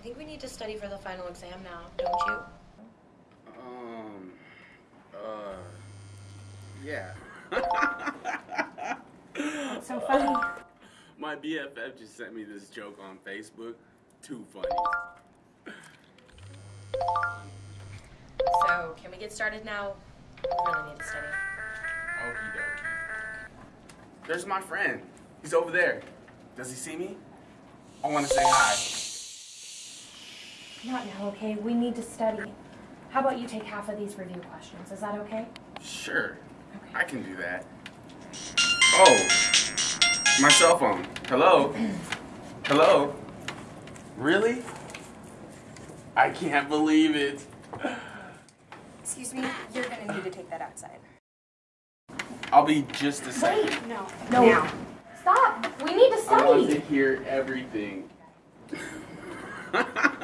think we need to study for the final exam now, don't you? Um, uh, yeah. So funny. My BFF just sent me this joke on Facebook. Too funny. So, can we get started now? We really need to study. Okie dokie. There's my friend. He's over there. Does he see me? I want to say hi. Not now, okay? We need to study. How about you take half of these review questions? Is that okay? Sure. Okay. I can do that. Oh, my cell phone. Hello? Hello? Really? I can't believe it. Excuse me, you're gonna need to take that outside. I'll be just a second. Wait. No. No. Now. Stop! We need to study! I want to hear everything.